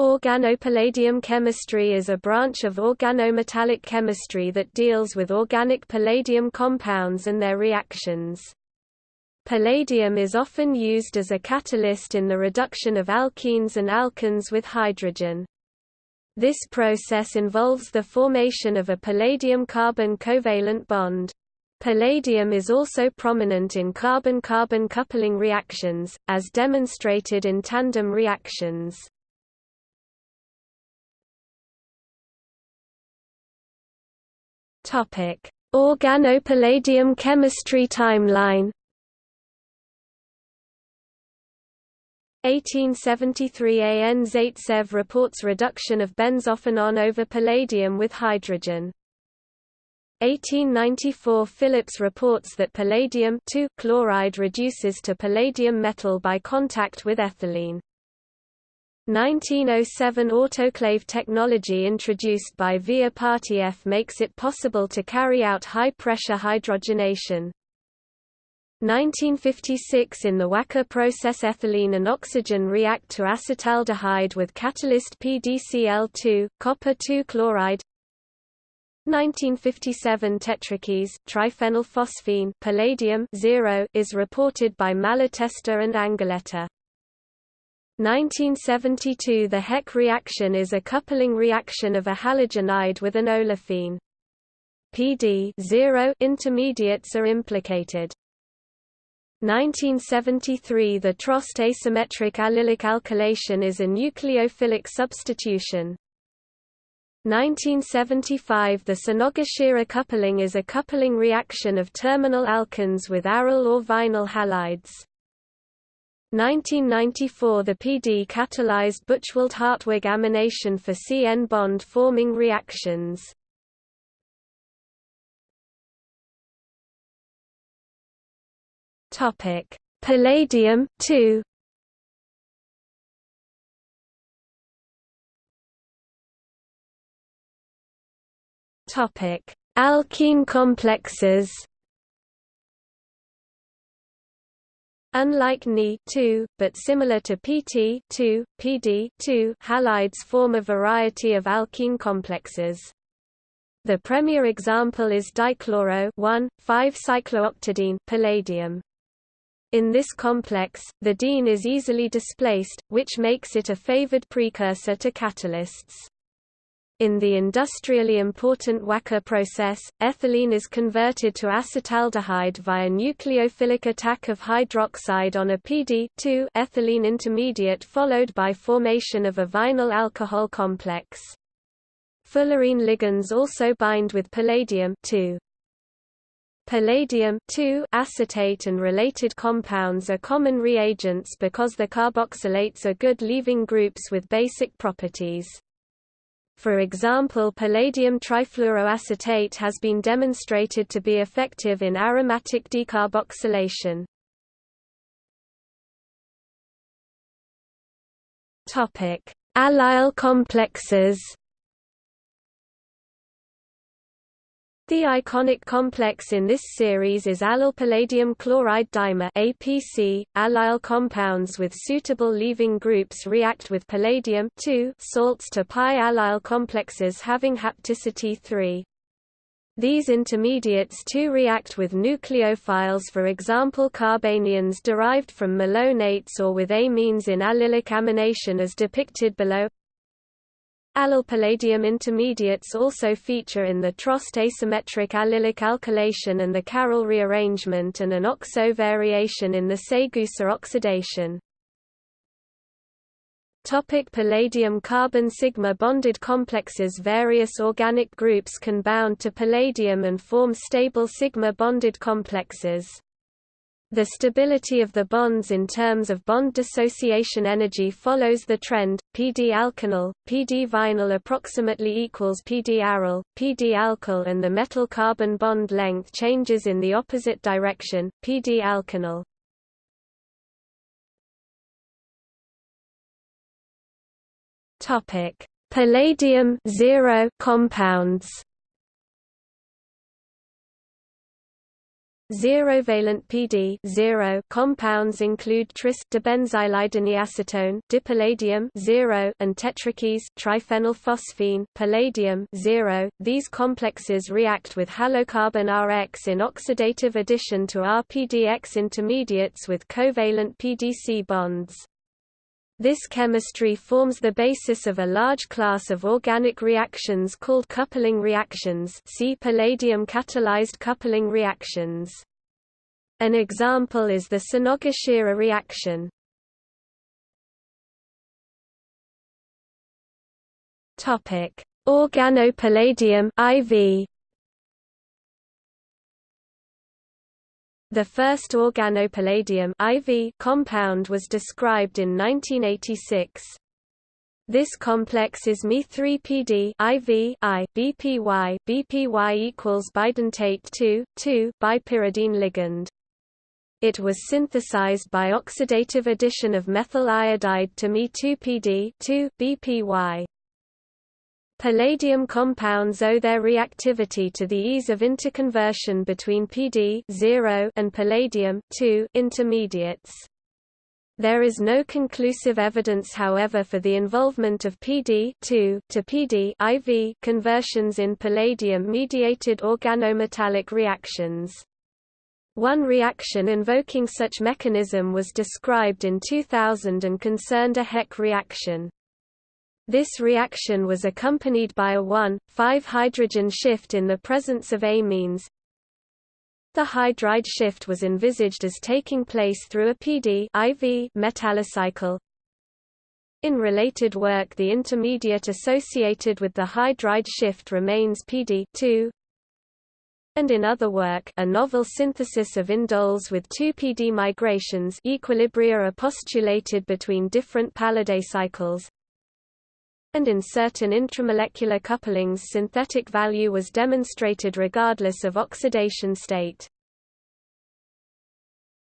Organopalladium chemistry is a branch of organometallic chemistry that deals with organic palladium compounds and their reactions. Palladium is often used as a catalyst in the reduction of alkenes and alkynes with hydrogen. This process involves the formation of a palladium-carbon covalent bond. Palladium is also prominent in carbon-carbon coupling reactions, as demonstrated in tandem reactions. Organopalladium chemistry timeline. 1873 A. N. Zaitsev reports reduction of benzophenone over palladium with hydrogen. 1894 Phillips reports that palladium chloride reduces to palladium metal by contact with ethylene. 1907 autoclave technology introduced by V. Ipatieff makes it possible to carry out high-pressure hydrogenation. 1956 In the Wacker process ethylene and oxygen react to acetaldehyde with catalyst PDCl2, copper 2 chloride 1957 tetrakis, triphenylphosphine palladium 0 is reported by Malatesta and Angoletta. 1972 The Heck reaction is a coupling reaction of a halogenide with an olefine. PD 0 intermediates are implicated. 1973 The Trost asymmetric allylic alkylation is a nucleophilic substitution. 1975 The Sonogashira coupling is a coupling reaction of terminal alkynes with aryl or vinyl halides. 1994 The PD catalyzed Buchwald-Hartwig amination for CN bond forming reactions. Palladium 2 Topic: Alkene complexes Unlike Ni 2, but similar to PT 2, PD 2, halides form a variety of alkene complexes. The premier example is dichloro 1,5-cyclooctadiene palladium. In this complex, the diene is easily displaced, which makes it a favored precursor to catalysts. In the industrially important Wacker process, ethylene is converted to acetaldehyde via nucleophilic attack of hydroxide on a PD ethylene intermediate followed by formation of a vinyl alcohol complex. Fullerene ligands also bind with palladium Palladium acetate and related compounds are common reagents because the carboxylates are good leaving groups with basic properties. For example palladium trifluoroacetate has been demonstrated to be effective in aromatic decarboxylation. Allyl complexes The iconic complex in this series is allyl palladium chloride dimer APC. Allyl compounds with suitable leaving groups react with palladium salts to pi allyl complexes having hapticity 3. These intermediates too react with nucleophiles for example carbanions derived from malonates or with amines in allylic amination as depicted below Allyl palladium intermediates also feature in the Trost asymmetric allylic alkylation and the Carroll rearrangement and an oxo variation in the Saegusa oxidation. Topic palladium carbon sigma bonded complexes Various organic groups can bound to palladium and form stable sigma bonded complexes. The stability of the bonds in terms of bond dissociation energy follows the trend, PD alkynyl, PD vinyl approximately equals PD aryl, PD alkyl and the metal-carbon bond length changes in the opposite direction, PD alkynyl. Palladium compounds Zero-valent PD zero compounds include tris dibenzylideneacetone dipalladium zero and tetrakis triphenylphosphine palladium zero. These complexes react with halocarbon Rx in oxidative addition to RPDX intermediates with covalent PDC bonds. This chemistry forms the basis of a large class of organic reactions called coupling reactions see palladium catalyzed coupling reactions. An example is the Sonogashira reaction. Organopalladium IV The first organopalladium IV compound was described in 1986. This complex is Me3PD IV I BPY BPY equals bidentate 2 2 bipyridine ligand. It was synthesized by oxidative addition of methyl iodide to Me2PD 2 BPY. Palladium compounds owe their reactivity to the ease of interconversion between PD and palladium intermediates. There is no conclusive evidence however for the involvement of PD to PD IV conversions in palladium-mediated organometallic reactions. One reaction invoking such mechanism was described in 2000 and concerned a Heck reaction. This reaction was accompanied by a 1,5-hydrogen shift in the presence of amines. The hydride shift was envisaged as taking place through a PD IV metallocycle. In related work the intermediate associated with the hydride shift remains PD and in other work a novel synthesis of indoles with two PD migrations equilibria are postulated between different palladacycles and in certain intramolecular couplings synthetic value was demonstrated regardless of oxidation state.